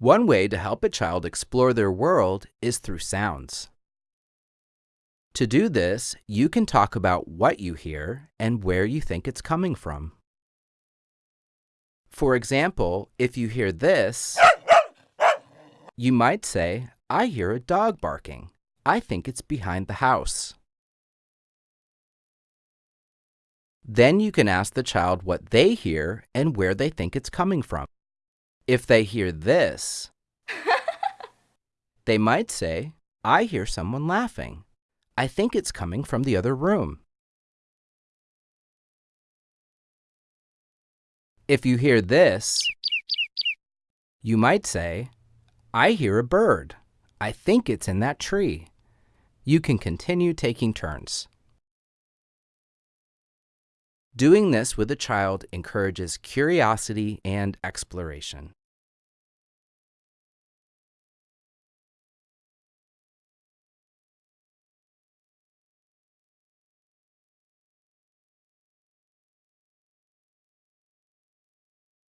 One way to help a child explore their world is through sounds. To do this, you can talk about what you hear and where you think it's coming from. For example, if you hear this, you might say, I hear a dog barking. I think it's behind the house. Then you can ask the child what they hear and where they think it's coming from. If they hear this, they might say, I hear someone laughing. I think it's coming from the other room. If you hear this, you might say, I hear a bird. I think it's in that tree. You can continue taking turns. Doing this with a child encourages curiosity and exploration.